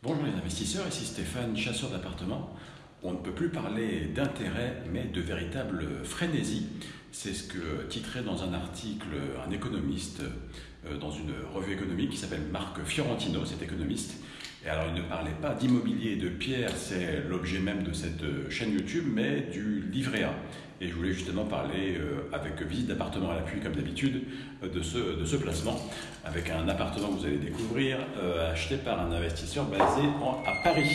Bonjour les investisseurs, ici Stéphane, chasseur d'appartements. On ne peut plus parler d'intérêt, mais de véritable frénésie. C'est ce que titrait dans un article un économiste euh, dans une revue économique qui s'appelle Marc Fiorentino, cet économiste. Et alors il ne parlait pas d'immobilier de pierre, c'est l'objet même de cette chaîne YouTube, mais du livret A. Et je voulais justement parler, euh, avec visite d'appartement à l'appui comme d'habitude, euh, de, ce, placement, avec un appartement que vous allez découvrir, euh, acheté par un investisseur basé à Paris.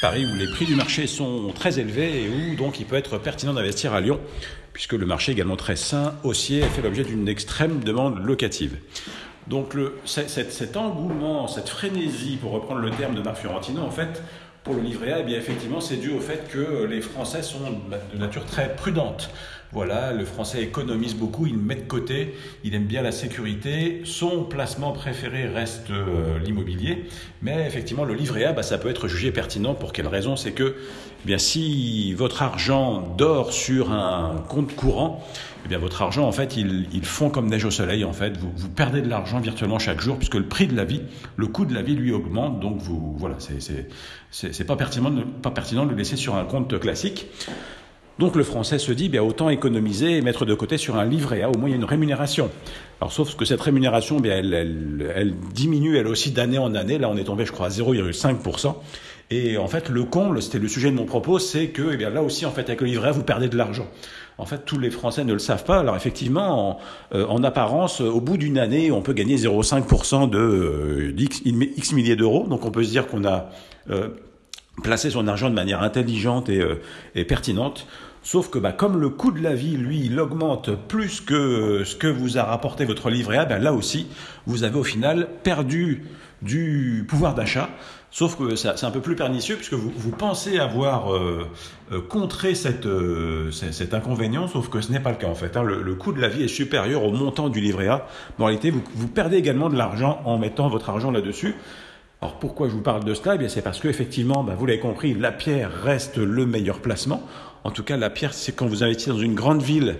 Paris où les prix du marché sont très élevés et où donc il peut être pertinent d'investir à Lyon, puisque le marché également très sain, haussier, et fait l'objet d'une extrême demande locative. Donc cet, cet, engouement, cette frénésie, pour reprendre le terme de Marc Fiorentino, en fait, pour le livret A, eh bien effectivement, c'est dû au fait que les Français sont de nature très prudente. Voilà, le Français économise beaucoup, il met de côté, il aime bien la sécurité. Son placement préféré reste euh, l'immobilier, mais effectivement, le livret A, bah, ça peut être jugé pertinent. Pour quelle raison? C'est que, eh bien, si votre argent dort sur un compte courant, eh bien, votre argent, en fait, il, il fond comme neige au soleil. En fait, vous, perdez de l'argent virtuellement chaque jour, puisque le prix de la vie, le coût de la vie, lui augmente. Donc, vous, voilà, c'est pas pertinent, pas pertinent de le laisser sur un compte classique. Donc le français se dit, bien, autant économiser et mettre de côté sur un livret A, au moins il y a une rémunération. Alors sauf que cette rémunération, bien, elle, elle, elle diminue elle aussi d'année en année. Là on est tombé, je crois, à 0,5%. Et en fait, le comble, c'était le sujet de mon propos, c'est que eh bien, là aussi, en fait, avec le livret vous perdez de l'argent. En fait, tous les Français ne le savent pas. Alors effectivement, en, euh, en apparence, au bout d'une année, on peut gagner 0,5% de euh, X, milliers d'euros. Donc on peut se dire qu'on a euh, placé son argent de manière intelligente et, pertinente. Sauf que bah, comme le coût de la vie, lui, il augmente plus que ce que vous a rapporté votre livret A, ben là aussi, vous avez au final perdu du pouvoir d'achat. Sauf que c'est un peu plus pernicieux puisque vous, pensez avoir euh, euh, contré cette, euh, cet inconvénient, sauf que ce n'est pas le cas en fait. Hein. Le, coût de la vie est supérieur au montant du livret A. En réalité, vous, vous perdez également de l'argent en mettant votre argent là-dessus. Alors pourquoi je vous parle de cela? Eh C'est parce que effectivement, bah, vous l'avez compris, la pierre reste le meilleur placement. En tout cas, la pierre, c'est quand vous investissez dans une grande ville,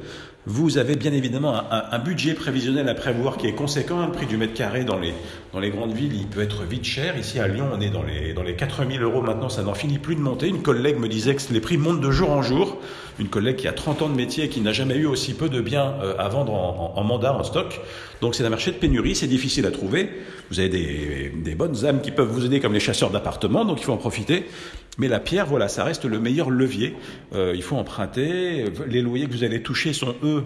vous avez bien évidemment un, budget prévisionnel à prévoir qui est conséquent. Le prix du mètre carré dans les, dans les grandes villes, il peut être vite cher. Ici à Lyon, on est dans les, dans les 4000 euros maintenant, ça n'en finit plus de monter. Une collègue me disait que les prix montent de jour en jour. Une collègue qui a 30 ans de métier et qui n'a jamais eu aussi peu de biens euh, à vendre en, en, mandat, en stock. Donc c'est un marché de pénurie, c'est difficile à trouver. Vous avez des bonnes âmes qui peuvent vous aider comme les chasseurs d'appartements, donc il faut en profiter. Mais la pierre, voilà, ça reste le meilleur levier. Euh, il faut emprunter. Les loyers que vous allez toucher sont, eux,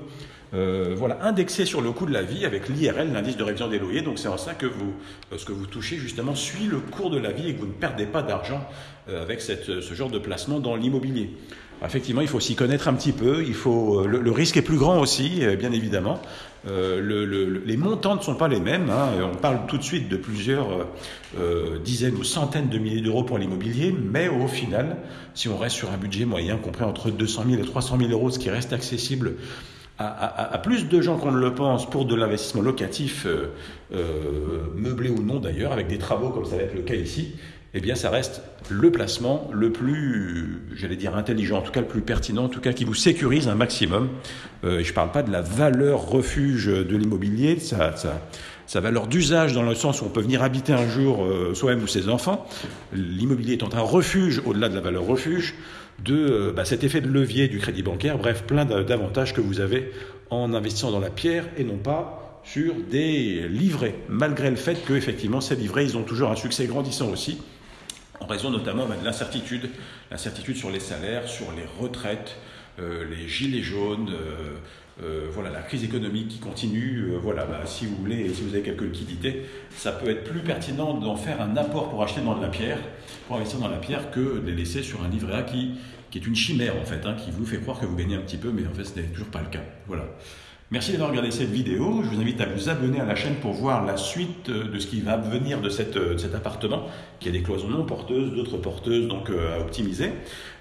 euh, voilà, indexés sur le coût de la vie avec l'IRL, l'indice de révision des loyers. Donc c'est en ça que vous, euh, ce que vous touchez justement suit le cours de la vie et que vous ne perdez pas d'argent avec ce genre de placement dans l'immobilier. Effectivement, il faut s'y connaître un petit peu. Il faut le, le, risque est plus grand aussi, bien évidemment. Euh, le, le, les montants ne sont pas les mêmes. Hein. On parle tout de suite de plusieurs euh, dizaines ou centaines de milliers d'euros pour l'immobilier, mais au final, si on reste sur un budget moyen compris entre 200 000 et 300 000 euros, ce qui reste accessible à, plus de gens qu'on ne le pense pour de l'investissement locatif, euh, euh, meublé ou non d'ailleurs, avec des travaux comme ça va être le cas ici, eh bien ça reste le placement le plus, j'allais dire intelligent, en tout cas le plus pertinent, en tout cas qui vous sécurise un maximum. Euh, je ne parle pas de la valeur refuge de l'immobilier, ça, ça, sa valeur d'usage dans le sens où on peut venir habiter un jour euh, soi-même ou ses enfants. L'immobilier étant un refuge, au-delà de la valeur refuge, de euh, bah, cet effet de levier du crédit bancaire, bref, plein d'avantages que vous avez en investissant dans la pierre et non pas sur des livrets, malgré le fait que effectivement ces livrets, ils ont toujours un succès grandissant aussi, en raison notamment bah, de l'incertitude, l'incertitude sur les salaires, sur les retraites, euh, les gilets jaunes, euh, euh, voilà, la crise économique qui continue, voilà, bah, si vous voulez, si vous avez quelques liquidités, ça peut être plus pertinent d'en faire un apport pour acheter dans de la pierre, pour investir dans la pierre, que de les laisser sur un livret A qui, qui est une chimère en fait, hein, qui vous fait croire que vous gagnez un petit peu, mais en fait ce n'est toujours pas le cas. Voilà. Merci d'avoir regardé cette vidéo. Je vous invite à vous abonner à la chaîne pour voir la suite de ce qui va venir de, cette, de cet appartement, qui a des cloisons non porteuses, d'autres porteuses, donc euh, à optimiser.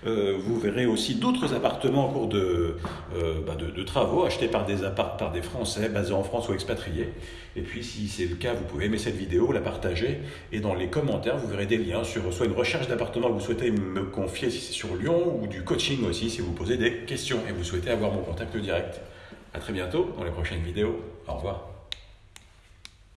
Euh, vous verrez aussi d'autres appartements en cours de, euh, bah de, de, travaux achetés par des, par des Français basés en France ou expatriés. Et puis, si c'est le cas, vous pouvez aimer cette vidéo, la partager. Et dans les commentaires, vous verrez des liens sur soit une recherche d'appartement que vous souhaitez me confier si c'est sur Lyon, ou du coaching aussi si vous posez des questions et vous souhaitez avoir mon contact direct. À très bientôt dans les prochaines vidéos. Au revoir.